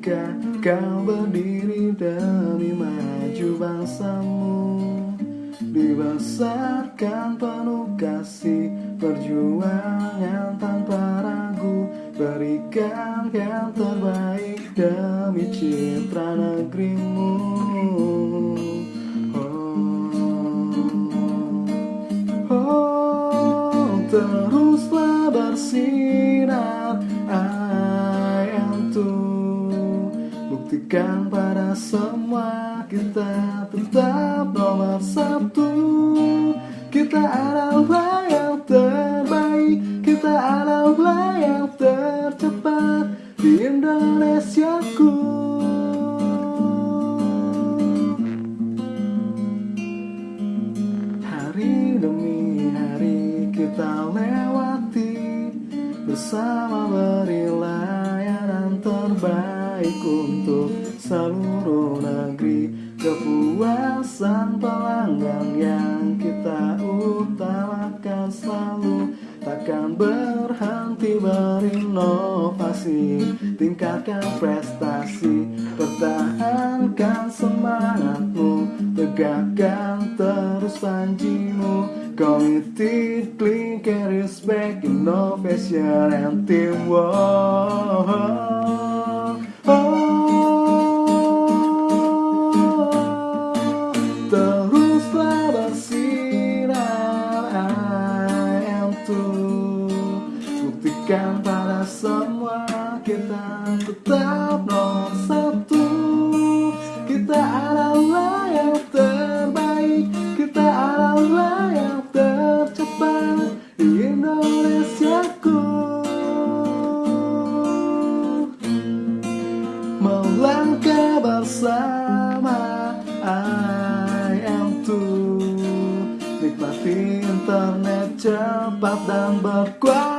Ketika kau berdiri demi maju bangsamu Dibesarkan penuh kasih Perjuangan tanpa ragu. Berikan yang terbaik demi citra negerimu. Oh, oh teruslah bersinar Buktikan pada semua kita tetap nomor satu. Kita adalah yang terbaik Kita adalah yang tercepat di Indonesiaku Hari demi hari kita lewati Bersama beri layanan terbaik untuk seluruh negeri. Kepuasan pelanggan yang kita utamakan selalu Takkan berhenti berinovasi. Tingkatkan prestasi Pertahankan semangatmu Tegakkan terus panjimu Committed, clean, respect, innovation, and teamwork Buktikan pada semua kita tetap nomor satu. Kita adalah yang terbaik Kita adalah yang tercepat di Indonesiaku Melangkah bersama I am too. Nikmati internet cepat dan berkualitas